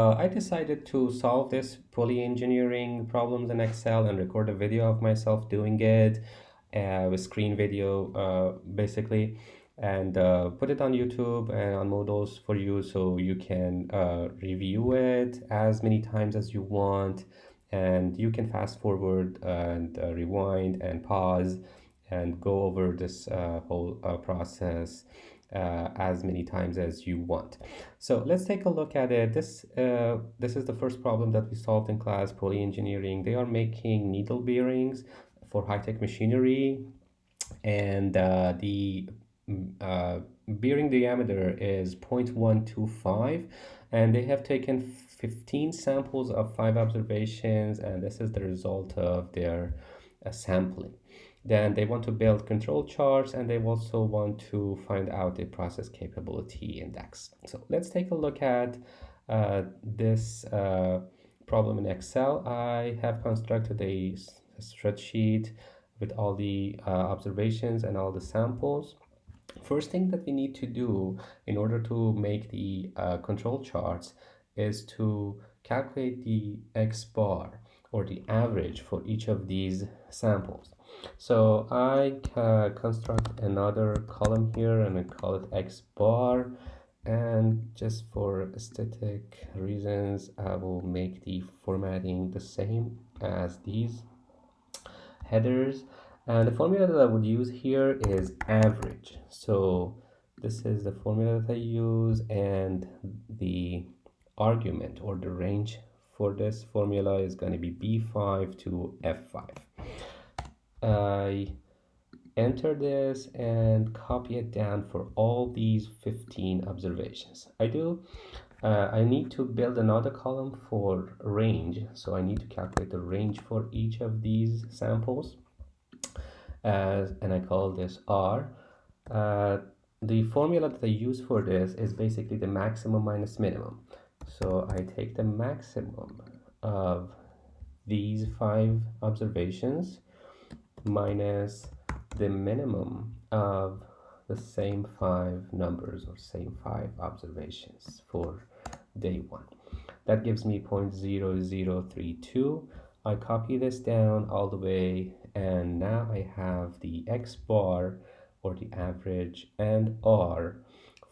Uh, I decided to solve this poly-engineering problems in Excel and record a video of myself doing it uh, with screen video uh, basically and uh, put it on YouTube and on Moodles for you so you can uh, review it as many times as you want and you can fast forward and uh, rewind and pause and go over this uh, whole process uh, as many times as you want. So let's take a look at it. This, uh, this is the first problem that we solved in class, poly engineering. They are making needle bearings for high-tech machinery and uh, the mm, uh, bearing diameter is 0.125 and they have taken 15 samples of five observations and this is the result of their uh, sampling. Then they want to build control charts and they also want to find out the process capability index. So let's take a look at uh, this uh, problem in Excel. I have constructed a, spreadsheet with all the uh, observations and all the samples. First thing that we need to do in order to make the uh, control charts is to calculate the X bar or the average for each of these samples. So I can construct another column here and I call it X bar. And just for aesthetic reasons, I will make the formatting the same as these headers. And the formula that I would use here is average. So this is the formula that I use and the argument or the range for this formula is going to be B5 to F5. I enter this and copy it down for all these 15 observations. I do, uh, I need to build another column for range. So I need to calculate the range for each of these samples. As, and I call this R. Uh, the formula that I use for this is basically the maximum minus minimum. So I take the maximum of these five observations minus the minimum of the same five numbers or same five observations for day one. That gives me 0.0032. I copy this down all the way and now I have the X bar or the average and R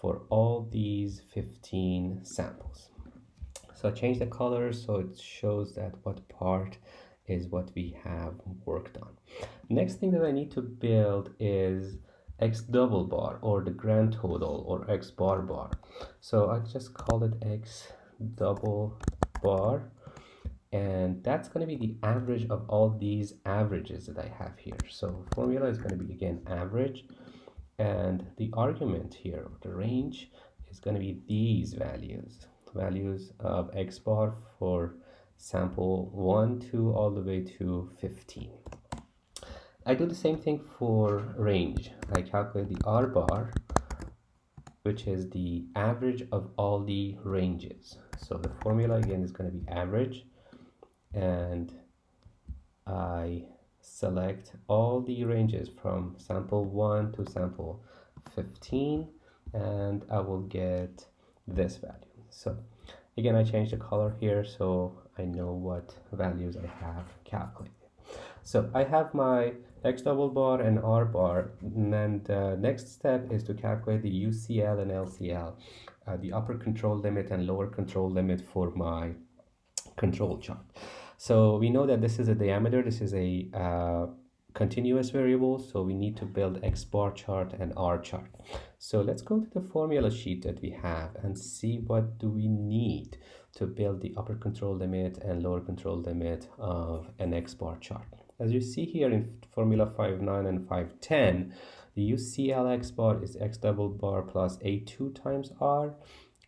for all these 15 samples. So I change the color so it shows that what part is what we have worked on. Next thing that I need to build is x double bar or the grand total or x bar bar. So I just call it x double bar and that's going to be the average of all these averages that I have here. So formula is going to be again average and the argument here, the range is going to be these values, values of x bar for sample 1 2 all the way to 15 I do the same thing for range. I calculate the R bar which is the average of all the ranges. So the formula again is going to be average. And I select all the ranges from sample 1 to sample 15 and I will get this value. So again I change the color here. So I know what values I have calculated. So I have my X double bar and R bar and the next step is to calculate the UCL and LCL, uh, the upper control limit and lower control limit for my control chart. So we know that this is a diameter, this is a uh, continuous variable, so we need to build X bar chart and R chart. So let's go to the formula sheet that we have and see what do we need to build the upper control limit and lower control limit of an X bar chart. As you see here in formula 5.9 and 5.10, the UCL X bar is X double bar plus A2 times R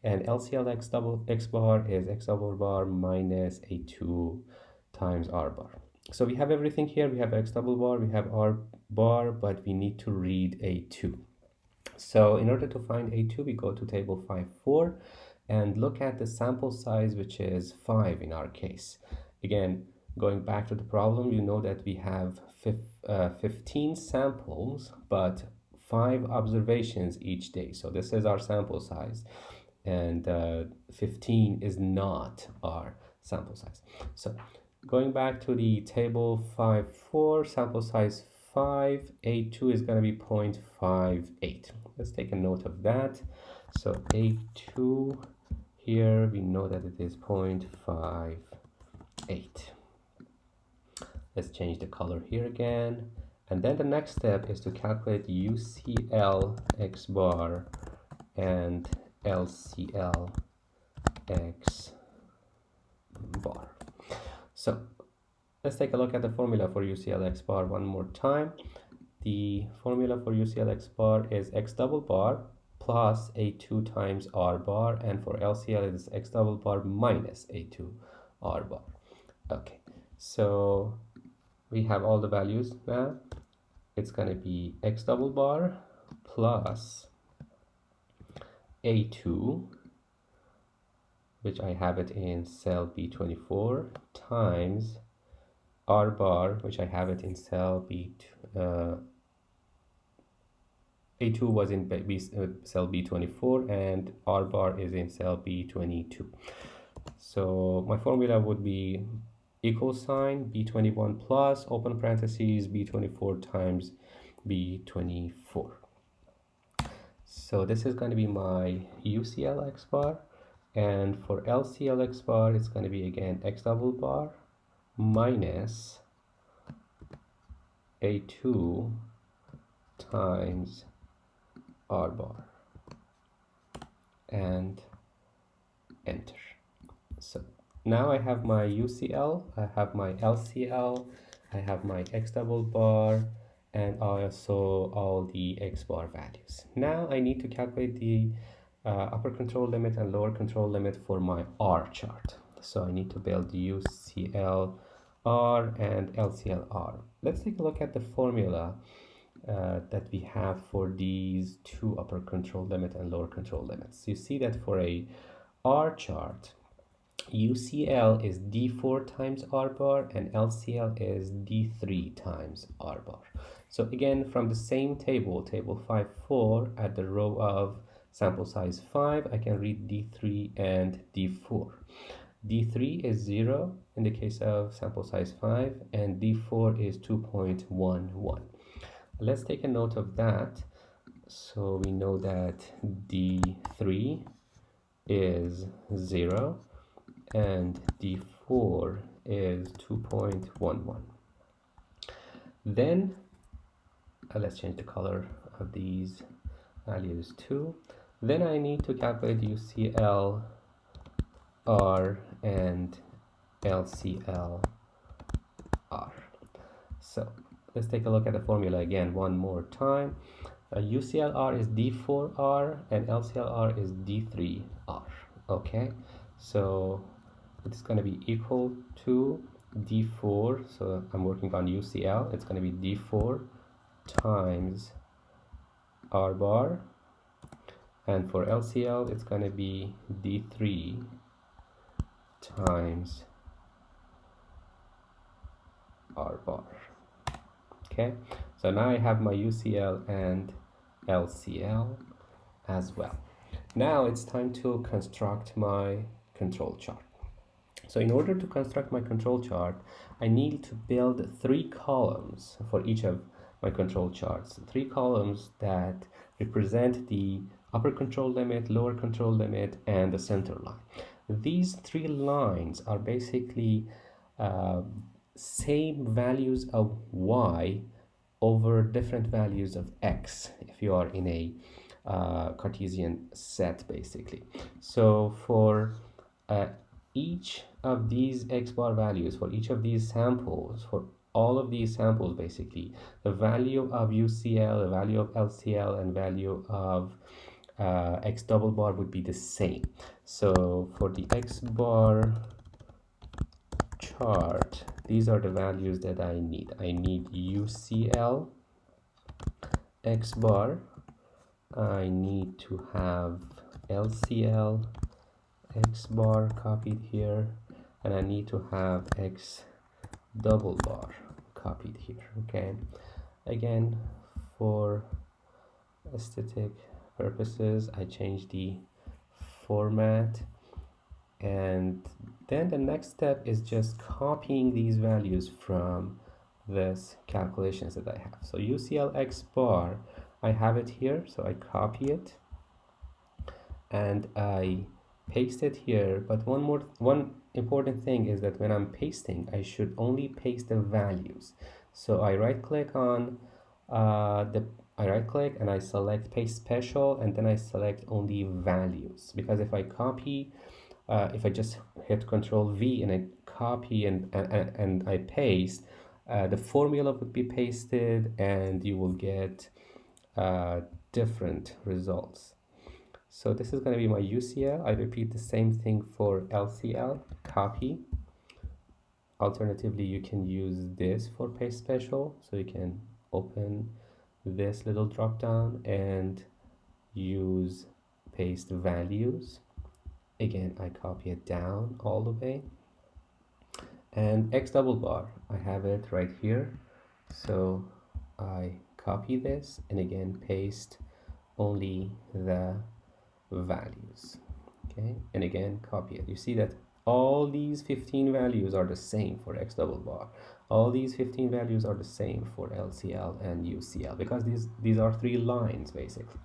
and LCL X double X bar is X double bar minus A2 times R bar. So we have everything here. We have X double bar, we have R bar, but we need to read A2. So in order to find A2, we go to table 5.4 and look at the sample size, which is 5 in our case. Again, going back to the problem, you know that we have uh, 15 samples, but 5 observations each day. So this is our sample size. and uh, 15 is not our sample size. So going back to the table 5.4, sample size 5, A2 is going to be 0.58. Let's take a note of that. So A2 here, we know that it is 0.58. Let's change the color here again. And then the next step is to calculate UCL X bar and LCL X bar. So let's take a look at the formula for UCL X bar one more time. The formula for UCL X bar is X double bar plus A2 times R bar and for LCL it is X double bar minus A2 R bar. Okay, so we have all the values now. It's going to be X double bar plus A2 which I have it in cell B24 times R bar which I have it in cell B uh, A2 was in B, cell B24 and R bar is in cell B22 so my formula would be equal sign B21 plus open parentheses B24 times B24 so this is going to be my UCL X bar. And for LCL X bar it's going to be again X double bar minus A2 times R bar and enter. So now I have my UCL I have my LCL I have my X double bar and also all the X bar values. Now I need to calculate the uh, upper control limit and lower control limit for my R chart. So I need to build UCL R and LCL R. Let's take a look at the formula uh, that we have for these two upper control limit and lower control limits. You see that for a R chart, UCL is D4 times R bar and LCL is D3 times R bar. So again, from the same table, table 5, 4, at the row of sample size 5, I can read D3 and D4. D3 is 0 in the case of sample size 5 and D4 is 2.11. Let's take a note of that. So we know that D3 is 0 and D4 is 2.11. Then uh, let's change the color of these values too. Then I need to calculate UCL R and LCL R. So let's take a look at the formula again one more time. UCLR is D4R and LCLR is D3R. Okay, so it's going to be equal to D4. So I'm working on UCL. It's going to be D4 times R bar. And for LCL, it's going to be D3 times R bar. Okay, so now I have my UCL and LCL as well. Now it's time to construct my control chart. So in order to construct my control chart, I need to build three columns for each of my control charts. Three columns that represent the upper control limit, lower control limit, and the center line these three lines are basically uh, same values of y over different values of x if you are in a uh, Cartesian set basically. So for uh, each of these x bar values for each of these samples for all of these samples basically the value of UCL the value of LCL and value of uh, x double bar would be the same. So for the x bar chart these are the values that I need. I need UCL x bar. I need to have LCL x bar copied here and I need to have x double bar copied here okay? Again for aesthetic purposes I change the format and then the next step is just copying these values from this calculations that I have. So UCL X bar I have it here so I copy it and I paste it here. But one more one important thing is that when I'm pasting I should only paste the values. So I right click on uh, the I right click and I select paste special and then I select only values. Because if I copy uh, if I just hit control V and I copy and, and, and I paste uh, the formula would be pasted and you will get uh, different results. So this is going to be my UCL I repeat the same thing for LCL copy. Alternatively you can use this for paste special. So you can open this little drop down and use paste values again I copy it down all the way. And X double bar I have it right here. So I copy this and again paste only the values. Okay and again copy it. You see that all these 15 values are the same for X double bar. All these 15 values are the same for LCL and UCL because these these are three lines basically.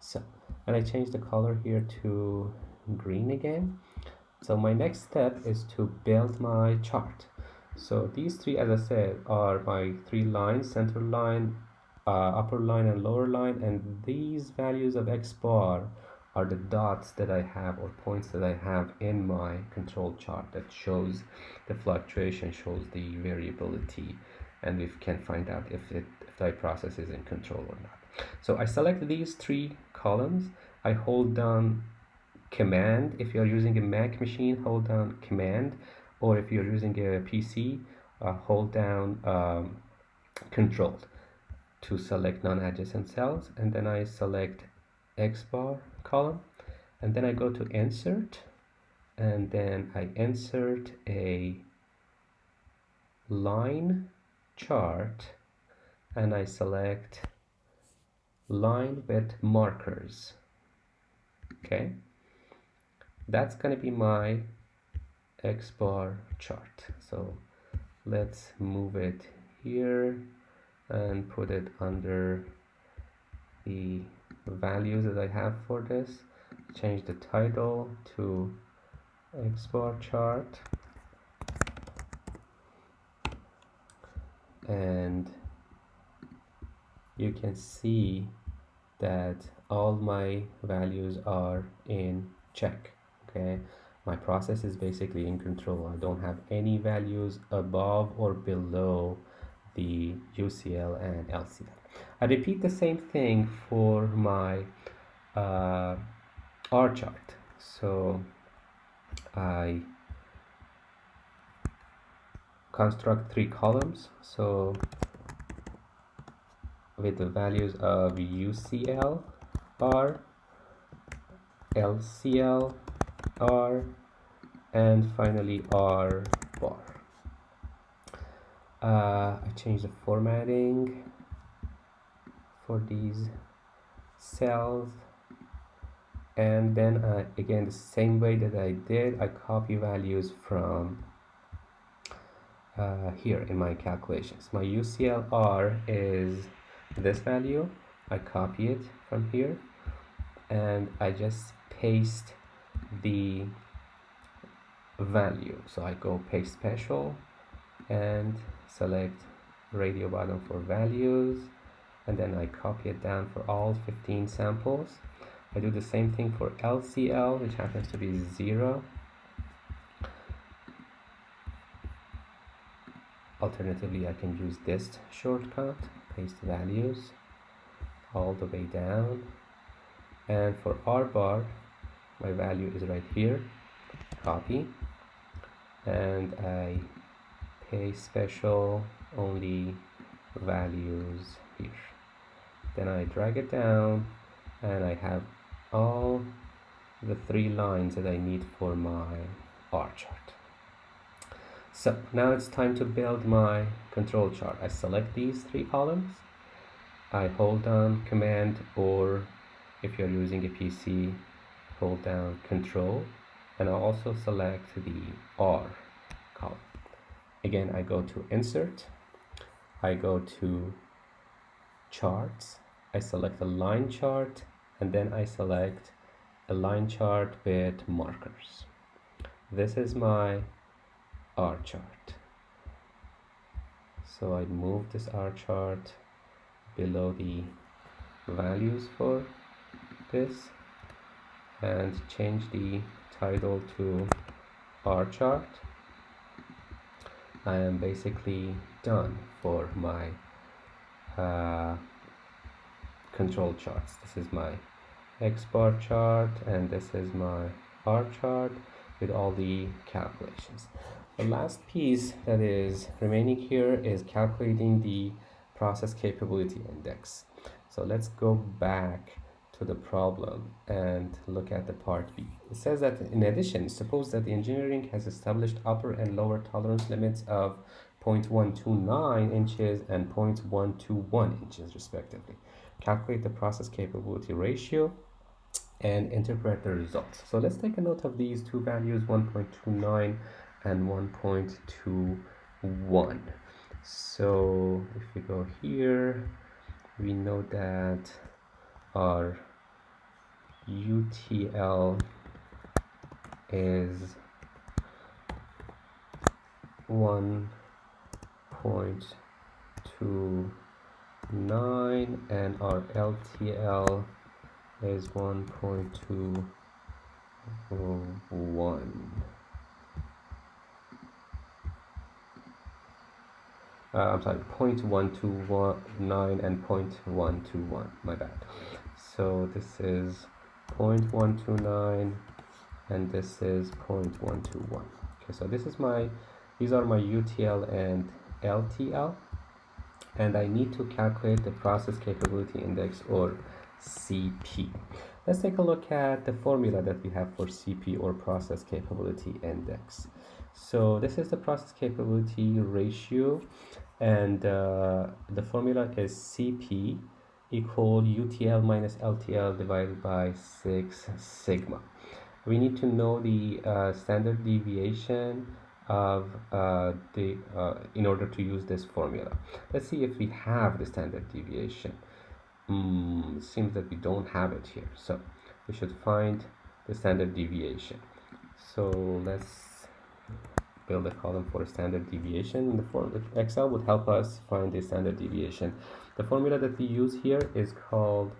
So and I change the color here to green again. So my next step is to build my chart. So these three as I said are my three lines center line uh, upper line and lower line. And these values of X bar are the dots that I have or points that I have in my control chart that shows the fluctuation shows the variability and we can find out if it if the process is in control or not. So I select these three columns. I hold down command. If you're using a Mac machine hold down command. Or if you're using a PC uh, hold down um, control to select non-adjacent cells. And then I select X bar column. And then I go to insert. And then I insert a line chart. And I select line with markers. Okay that's gonna be my X bar chart. So let's move it here and put it under the values that I have for this. Change the title to X bar chart. And you can see that all my values are in check okay my process is basically in control. I don't have any values above or below the UCL and LCL I repeat the same thing for my uh, R chart. So I construct three columns. So with the values of UCL R LCL R and finally R bar. Uh, I change the formatting for these cells and then uh, again the same way that I did I copy values from uh, here in my calculations. My UCLR is this value. I copy it from here and I just paste the value. So I go paste special and select radio button for values and then I copy it down for all 15 samples. I do the same thing for LCL which happens to be 0 alternatively I can use this shortcut paste values all the way down. And for R bar my value is right here. Copy. And I paste special only values here. Then I drag it down and I have all the three lines that I need for my R chart. So now it's time to build my control chart. I select these three columns. I hold down command or if you're using a PC hold down control and I'll also select the R column. Again, I go to insert, I go to charts, I select a line chart and then I select a line chart with markers. This is my R chart. So I move this R chart below the values for this and change the title to R chart. I am basically done for my uh, control charts. This is my X bar chart and this is my R chart with all the calculations. The last piece that is remaining here is calculating the process capability index. So let's go back to the problem and look at the part B. It says that in addition, suppose that the engineering has established upper and lower tolerance limits of 0.129 inches and 0.121 inches respectively. Calculate the process capability ratio and interpret the results. So let's take a note of these two values, 1.29 and 1.21 so if we go here we know that our UTL is 1.29 and our LTL is 1.21 uh, I'm sorry 0.129 and 0.121 my bad. So this is 0.129 and this is 0.121 okay so this is my these are my UTL and LTL and I need to calculate the process capability index or CP let's take a look at the formula that we have for CP or process capability index. So this is the process capability ratio and uh, the formula is CP equal UTL minus LTL divided by 6 sigma. We need to know the uh, standard deviation of uh, the uh, in order to use this formula. Let's see if we have the standard deviation. Mm, seems that we don't have it here. So we should find the standard deviation. So let's build a column for standard deviation. The Excel would help us find the standard deviation. The formula that we use here is called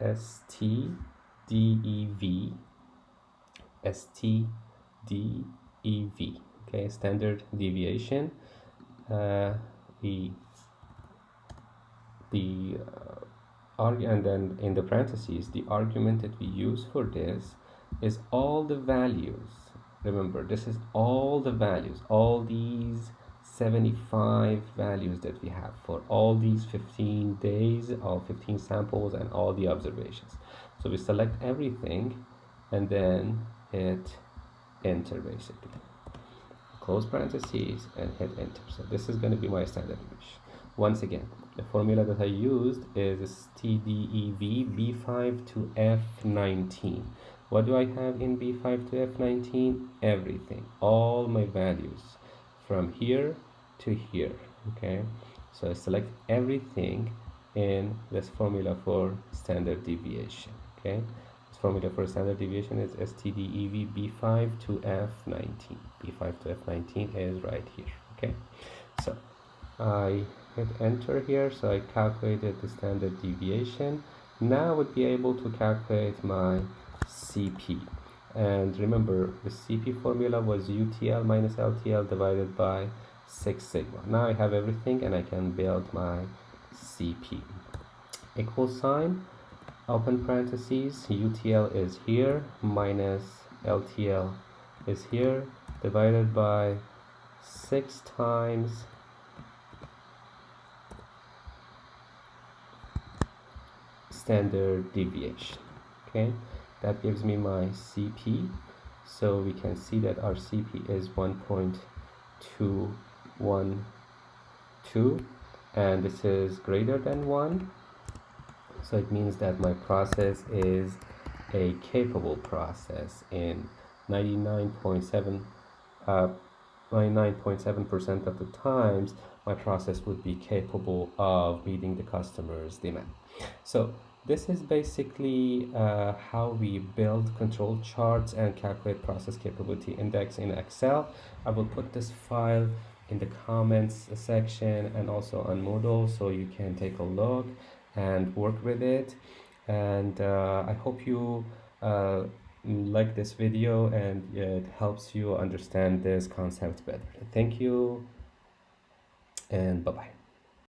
STDEV. STDEV. Okay, standard deviation. Uh, the the uh, and then in the parentheses, the argument that we use for this is all the values remember this is all the values all these 75 values that we have for all these 15 days all 15 samples and all the observations. So we select everything and then hit enter basically. Close parentheses and hit enter. So this is going to be my standard deviation once again the formula that I used is STDEV B5 to F19 what do I have in B5 to F19? Everything, all my values. From here to here, okay? So I select everything in this formula for standard deviation, okay? This formula for standard deviation is STDEV B5 to F19. B5 to F19 is right here, okay? So I hit enter here, so I calculated the standard deviation. Now I would be able to calculate my CP and remember the CP formula was UTL minus LTL divided by 6 sigma. Now I have everything and I can build my CP equal sign. Open parentheses. UTL is here. Minus LTL is here. Divided by 6 times standard deviation. Okay? That gives me my CP so we can see that our CP is 1.212 and this is greater than 1 so it means that my process is a capable process in 99.7 uh, 99.7% of the times my process would be capable of meeting the customer's demand. So this is basically uh, how we build control charts and calculate process capability index in Excel. I will put this file in the comments section and also on Moodle so you can take a look and work with it. And uh, I hope you uh, like this video and it helps you understand this concept better. Thank you and bye-bye.